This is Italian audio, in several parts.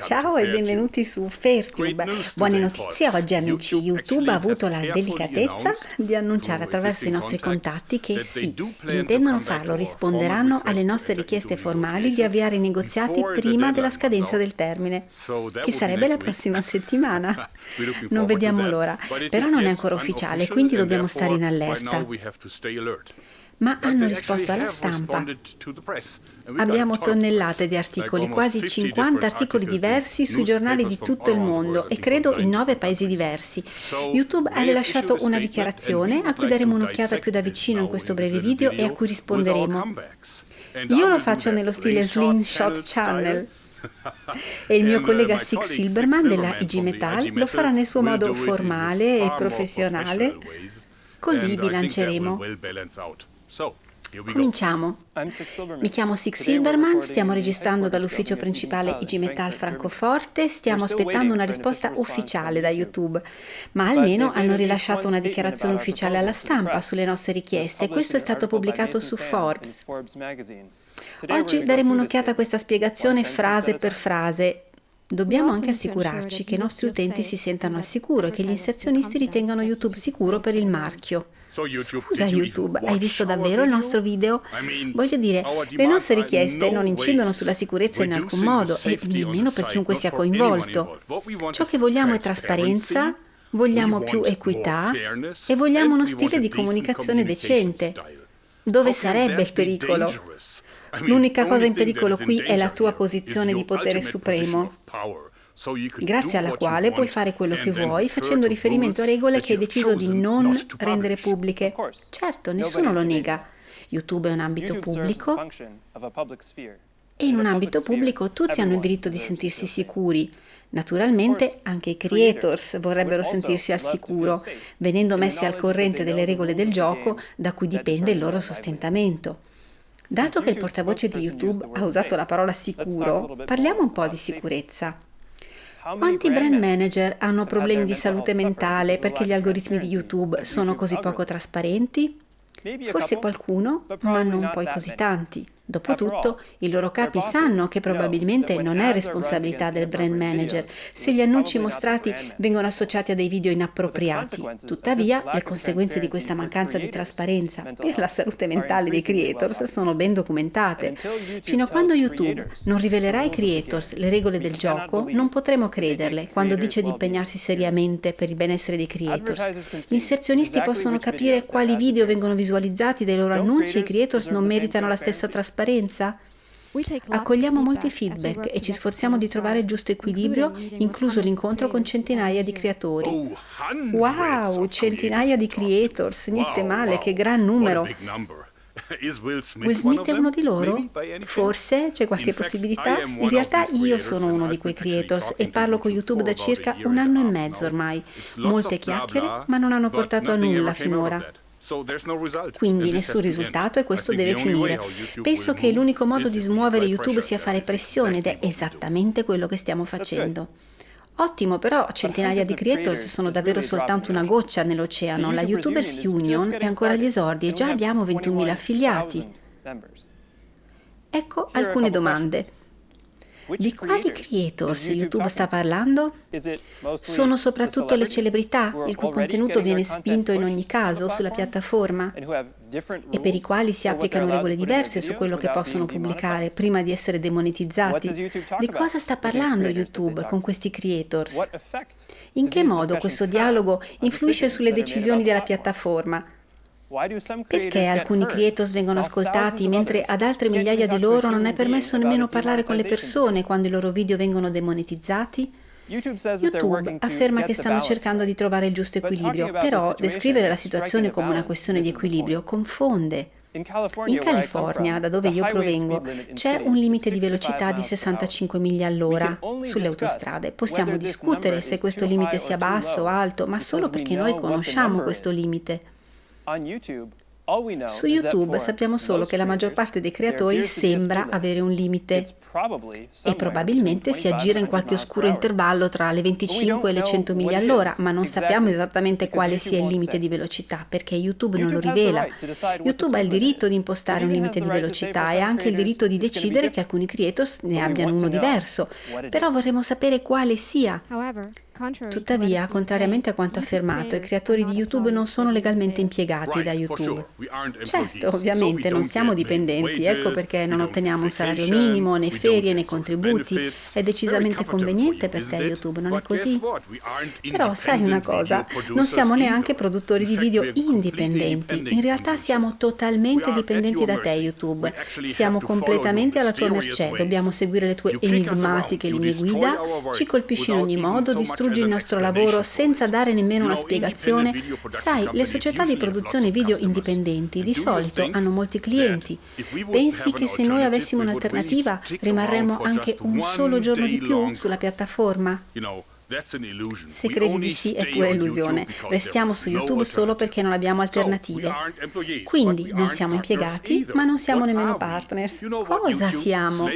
Ciao e benvenuti su Fairtube. Buone notizie. Oggi amici. YouTube ha avuto la delicatezza di annunciare attraverso i nostri contatti che sì, intendono farlo, risponderanno alle nostre richieste formali di avviare i negoziati prima della scadenza del termine, che sarebbe la prossima settimana. Non vediamo l'ora, però non è ancora ufficiale, quindi dobbiamo stare in allerta ma hanno risposto alla stampa. Abbiamo tonnellate di articoli, quasi 50 articoli diversi sui giornali di tutto il mondo e credo in nove paesi diversi. YouTube ha rilasciato una dichiarazione a cui daremo un'occhiata più da vicino in questo breve video e a cui risponderemo. Io lo faccio nello stile Slingshot Channel e il mio collega Six Silberman della IG Metal lo farà nel suo modo formale e professionale, così bilanceremo. Cominciamo. Mi chiamo Six Silberman, stiamo registrando dall'ufficio principale IG Metal Francoforte, stiamo aspettando una risposta ufficiale da YouTube, ma almeno hanno rilasciato una dichiarazione ufficiale alla stampa sulle nostre richieste. e questo è stato pubblicato su Forbes. Oggi daremo un'occhiata a questa spiegazione frase per frase Dobbiamo anche assicurarci che i nostri utenti si sentano al sicuro e che gli inserzionisti ritengano YouTube sicuro per il marchio. Scusa YouTube, hai visto davvero il nostro video? Voglio dire, le nostre richieste non incidono sulla sicurezza in alcun modo e nemmeno per chiunque sia coinvolto. Ciò che vogliamo è trasparenza, vogliamo più equità e vogliamo uno stile di comunicazione decente. Dove sarebbe il pericolo? L'unica cosa in pericolo qui è la tua posizione di potere supremo. grazie alla quale puoi fare quello che vuoi facendo riferimento a regole che hai deciso di non rendere pubbliche. Certo, nessuno lo nega. YouTube è un ambito pubblico. e in un ambito pubblico tutti hanno il diritto di sentirsi sicuri. Naturalmente anche i creators vorrebbero sentirsi al sicuro, venendo messi al corrente delle regole del gioco da cui dipende il loro sostentamento. Dato che il portavoce di YouTube ha usato la parola sicuro, parliamo un po' di sicurezza. Quanti brand manager hanno problemi di salute mentale perché gli algoritmi di YouTube sono così poco trasparenti? Forse qualcuno, ma non poi così tanti. Dopotutto, i loro capi sanno che probabilmente non è responsabilità del brand manager se gli annunci mostrati vengono associati a dei video inappropriati. Tuttavia, le conseguenze di questa mancanza di trasparenza per la salute mentale dei creators sono ben documentate. Fino a quando YouTube non rivelerà ai creators le regole del gioco, non potremo crederle quando dice di impegnarsi seriamente per il benessere dei creators. Gli inserzionisti possono capire quali video vengono visualizzati dai loro annunci e i creators non meritano la stessa trasparenza trasparenza? Accogliamo molti feedback e ci sforziamo di trovare il giusto equilibrio, incluso l'incontro con centinaia di creatori. Oh, wow, centinaia di creators, niente male, che gran numero. Will Smith è uno di loro? Forse c'è qualche possibilità? In realtà io sono uno di quei creators e parlo con YouTube da circa un anno e mezzo ormai. Molte chiacchiere, ma non hanno portato a nulla finora. Quindi nessun risultato e questo deve finire. Penso che l'unico modo di smuovere YouTube sia fare pressione ed è esattamente quello che stiamo facendo. Ottimo, però centinaia di creators sono davvero soltanto una goccia nell'oceano. La YouTubers Union è ancora agli esordi e già abbiamo 21.000 affiliati. Ecco alcune domande. Di quali creators YouTube sta parlando? Sono soprattutto le celebrità, il cui contenuto viene spinto in ogni caso sulla piattaforma e per i quali si applicano regole diverse su quello che possono pubblicare prima di essere demonetizzati. Di cosa sta parlando YouTube con questi creators? In che modo questo dialogo influisce sulle decisioni della piattaforma? Perché alcuni creators vengono ascoltati mentre ad altre migliaia di loro non è permesso nemmeno parlare con le persone quando i loro video vengono demonetizzati? YouTube afferma che stanno cercando di trovare il giusto equilibrio, però descrivere la situazione come una questione di equilibrio confonde. In California, da dove io provengo, c'è un limite di velocità di 65 miglia all'ora sulle autostrade. Possiamo discutere se questo limite sia basso o alto, ma solo perché noi conosciamo questo limite. Su YouTube sappiamo solo che la maggior parte dei creatori sembra avere un limite e probabilmente si aggira in qualche oscuro intervallo tra le 25 e le 100 miglia all'ora, ma non sappiamo esattamente quale sia il limite di velocità perché YouTube non lo rivela. YouTube ha il diritto di impostare un limite di velocità e ha anche il diritto di decidere che alcuni creators ne abbiano uno diverso, però vorremmo sapere quale sia. Tuttavia, contrariamente a quanto affermato, i creatori di YouTube non sono legalmente impiegati da YouTube. Certo, ovviamente non siamo dipendenti, ecco perché non otteniamo un salario minimo, né ferie, né contributi. È decisamente conveniente per te YouTube, non è così? Però sai una cosa, non siamo neanche produttori di video indipendenti. In realtà siamo totalmente dipendenti da te YouTube. Siamo completamente alla tua mercé, dobbiamo seguire le tue enigmatiche linee guida, ci colpisci in ogni modo, distruggi distrugge il nostro lavoro senza dare nemmeno una spiegazione. Sai, le società di produzione video indipendenti di solito hanno molti clienti. Pensi che se noi avessimo un'alternativa rimarremmo anche un solo giorno di più sulla piattaforma? Se credi di sì è pure illusione. Restiamo su YouTube solo perché non abbiamo alternative. Quindi non siamo impiegati, ma non siamo nemmeno partners. Cosa siamo?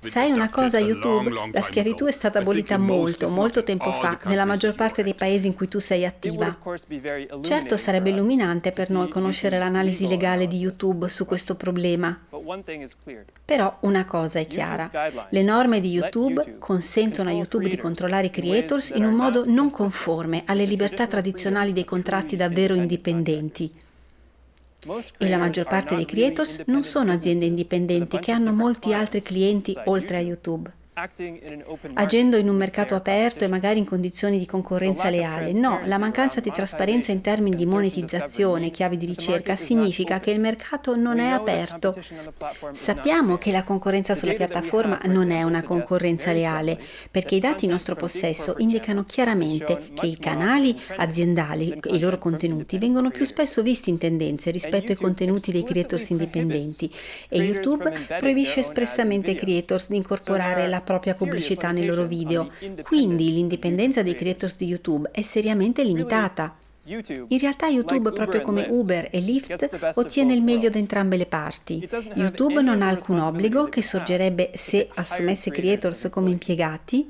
Sai una cosa YouTube? La schiavitù è stata abolita molto, molto tempo fa, nella maggior parte dei paesi in cui tu sei attiva. Certo sarebbe illuminante per noi conoscere l'analisi legale di YouTube su questo problema. Però una cosa è chiara. Le norme di YouTube consentono a YouTube di controllare i creator creators in un modo non conforme alle libertà tradizionali dei contratti davvero indipendenti. E la maggior parte dei creators non sono aziende indipendenti che hanno molti altri clienti oltre a YouTube agendo in un mercato aperto e magari in condizioni di concorrenza leale. No, la mancanza di trasparenza in termini di monetizzazione, chiavi di ricerca, significa che il mercato non è aperto. Sappiamo che la concorrenza sulla piattaforma non è una concorrenza leale, perché i dati in nostro possesso indicano chiaramente che i canali aziendali e i loro contenuti vengono più spesso visti in tendenze rispetto ai contenuti dei creators indipendenti. E YouTube proibisce espressamente ai creators di incorporare la propria pubblicità nei loro video, quindi l'indipendenza dei creators di YouTube è seriamente limitata. In realtà YouTube, proprio come Uber e Lyft, ottiene il meglio da entrambe le parti. YouTube non ha alcun obbligo che sorgerebbe se assumesse creators come impiegati,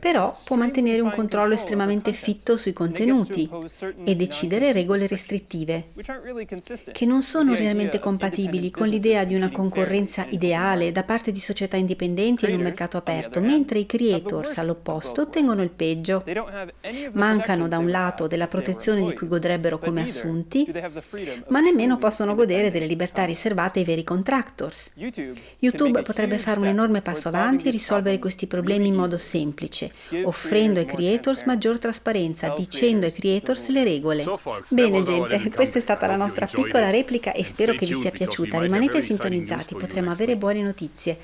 però può mantenere un controllo estremamente fitto sui contenuti e decidere regole restrittive, che non sono realmente compatibili con l'idea di una concorrenza ideale da parte di società indipendenti in un mercato aperto, mentre i creators all'opposto ottengono il peggio. Mancano da un lato della protezione di cui godrebbero come assunti, ma nemmeno possono godere delle libertà riservate ai veri contractors. YouTube potrebbe fare un enorme passo avanti e risolvere questi problemi in modo semplice, offrendo ai creators maggior trasparenza, dicendo ai creators le regole. Bene gente, questa è stata la nostra piccola replica e spero che vi sia piaciuta. Rimanete sintonizzati, potremo avere buone notizie.